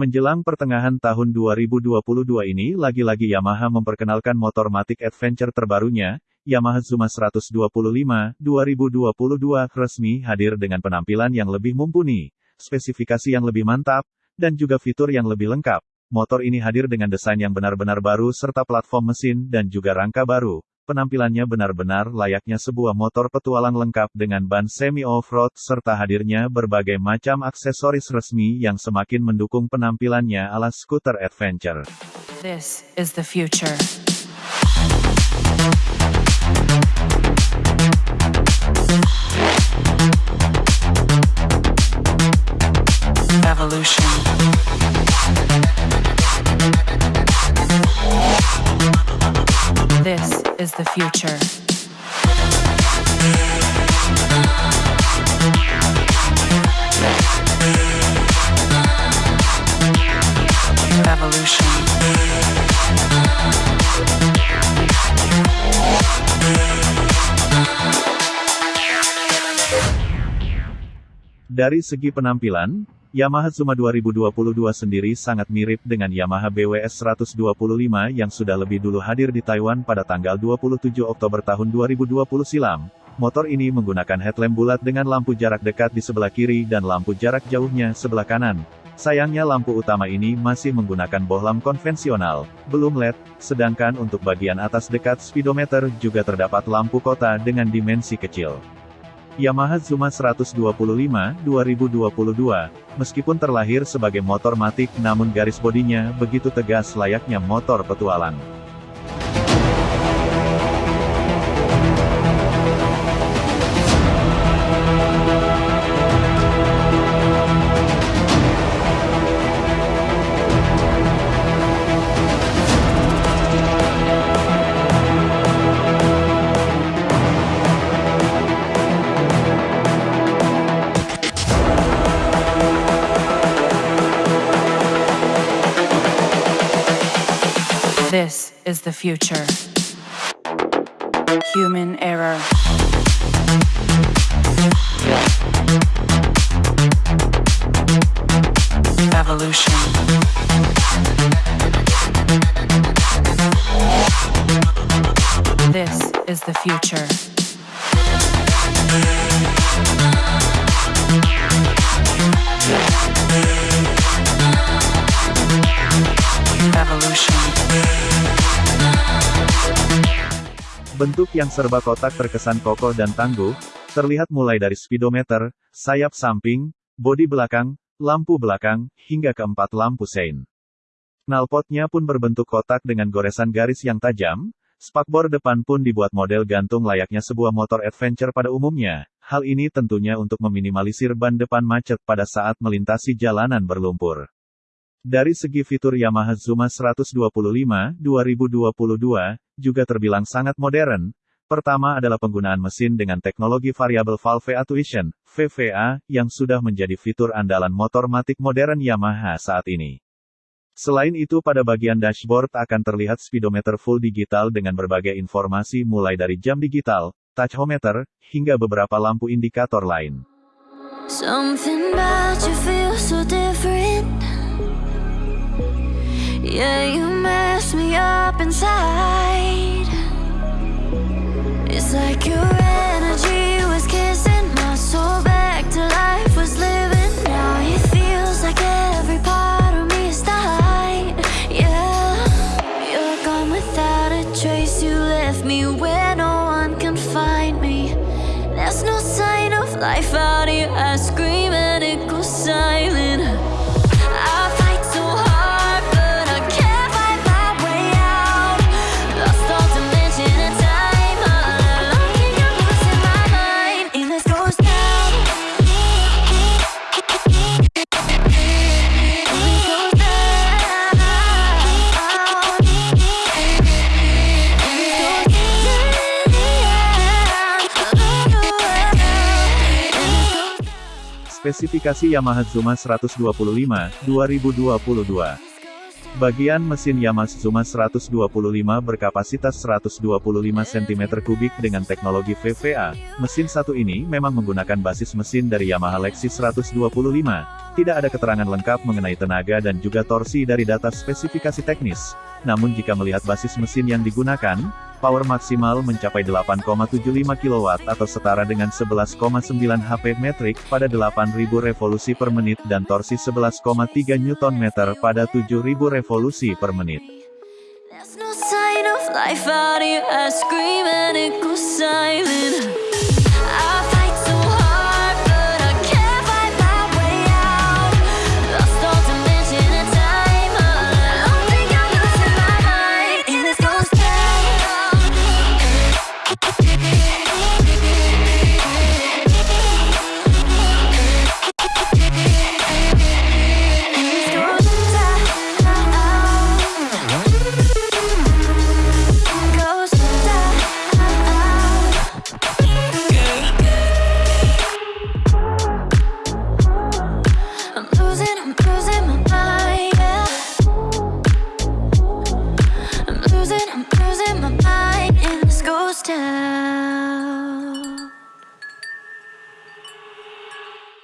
Menjelang pertengahan tahun 2022 ini lagi-lagi Yamaha memperkenalkan motor Matic Adventure terbarunya, Yamaha Zuma 125 2022 resmi hadir dengan penampilan yang lebih mumpuni, spesifikasi yang lebih mantap, dan juga fitur yang lebih lengkap. Motor ini hadir dengan desain yang benar-benar baru serta platform mesin dan juga rangka baru. Penampilannya benar-benar layaknya sebuah motor petualang lengkap dengan ban semi off-road serta hadirnya berbagai macam aksesoris resmi yang semakin mendukung penampilannya ala skuter adventure. This is the future. Dari segi penampilan, Yamaha Zuma 2022 sendiri sangat mirip dengan Yamaha BWS 125 yang sudah lebih dulu hadir di Taiwan pada tanggal 27 Oktober tahun 2020 silam. Motor ini menggunakan headlamp bulat dengan lampu jarak dekat di sebelah kiri dan lampu jarak jauhnya sebelah kanan. Sayangnya lampu utama ini masih menggunakan bohlam konvensional, belum LED, sedangkan untuk bagian atas dekat speedometer juga terdapat lampu kota dengan dimensi kecil. Yamaha Zuma 125 2022, meskipun terlahir sebagai motor matic namun garis bodinya begitu tegas layaknya motor petualang. Is the future. Human error. Evolution. This is the future. Bentuk yang serba kotak terkesan kokoh dan tangguh, terlihat mulai dari speedometer, sayap samping, bodi belakang, lampu belakang, hingga keempat lampu sein. Knalpotnya pun berbentuk kotak dengan goresan garis yang tajam, spakbor depan pun dibuat model gantung layaknya sebuah motor adventure pada umumnya. Hal ini tentunya untuk meminimalisir ban depan macet pada saat melintasi jalanan berlumpur. Dari segi fitur Yamaha Zuma 125 2022 juga terbilang sangat modern. Pertama adalah penggunaan mesin dengan teknologi Variable Valve Actuation (VVA) yang sudah menjadi fitur andalan motor matic modern Yamaha saat ini. Selain itu pada bagian dashboard akan terlihat speedometer full digital dengan berbagai informasi mulai dari jam digital, tachometer, hingga beberapa lampu indikator lain. Something about you feels so inside. It's like your energy was kissing my soul back to life, was living. Now it feels like every part of me is dying Yeah, you're gone without a trace. You left me where no one can find me. There's no sign of life out Spesifikasi Yamaha Zuma 125 2022. Bagian mesin Yamaha Zuma 125 berkapasitas 125 cm3 dengan teknologi VVA. Mesin satu ini memang menggunakan basis mesin dari Yamaha Lexus 125. Tidak ada keterangan lengkap mengenai tenaga dan juga torsi dari data spesifikasi teknis. Namun jika melihat basis mesin yang digunakan, power maksimal mencapai 8,75 kW atau setara dengan 11,9 HP metrik pada 8000 revolusi per menit dan torsi 11,3 Nm pada 7000 revolusi per menit.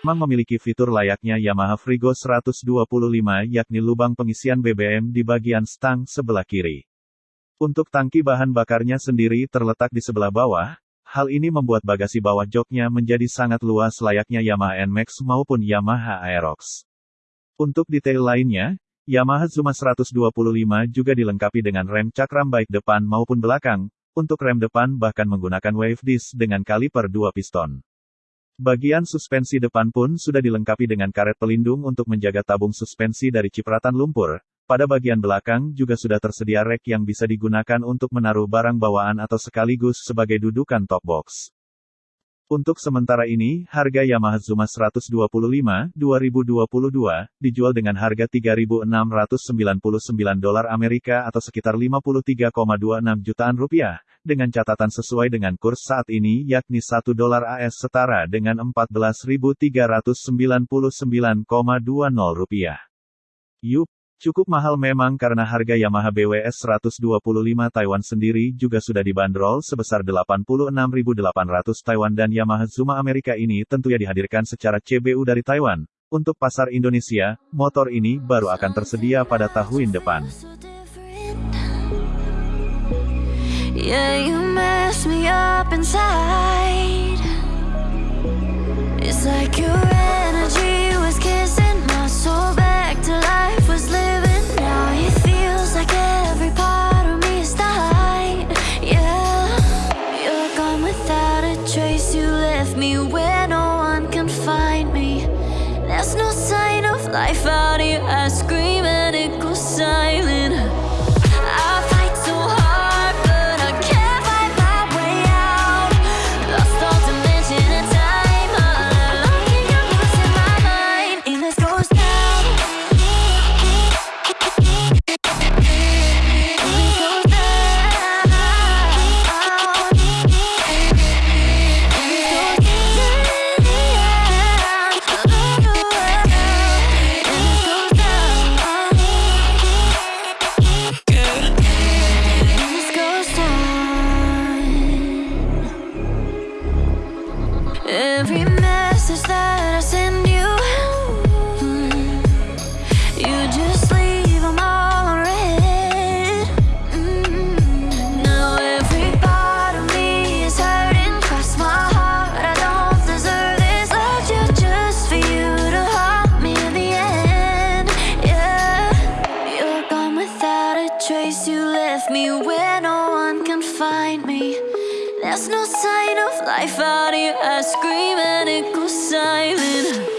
Memiliki fitur layaknya Yamaha Frigo 125 yakni lubang pengisian BBM di bagian stang sebelah kiri. Untuk tangki bahan bakarnya sendiri terletak di sebelah bawah, hal ini membuat bagasi bawah joknya menjadi sangat luas layaknya Yamaha NMAX maupun Yamaha Aerox. Untuk detail lainnya, Yamaha Zuma 125 juga dilengkapi dengan rem cakram baik depan maupun belakang, untuk rem depan bahkan menggunakan wave disc dengan kaliper 2 piston. Bagian suspensi depan pun sudah dilengkapi dengan karet pelindung untuk menjaga tabung suspensi dari cipratan lumpur. Pada bagian belakang juga sudah tersedia rek yang bisa digunakan untuk menaruh barang bawaan atau sekaligus sebagai dudukan top box. Untuk sementara ini, harga Yamaha Zuma 125 2022 dijual dengan harga 3.699 dolar Amerika atau sekitar 53,26 jutaan rupiah, dengan catatan sesuai dengan kurs saat ini yakni 1 dolar AS setara dengan 14.399,20 rupiah. Yup, cukup mahal memang karena harga Yamaha BWS 125 Taiwan sendiri juga sudah dibanderol sebesar 86.800 Taiwan dan Yamaha Zuma Amerika ini tentunya dihadirkan secara CBU dari Taiwan. Untuk pasar Indonesia, motor ini baru akan tersedia pada tahun depan. Yeah, life out here. I scream and it goes silent. Every message that No sign of life out here. I scream and it goes silent.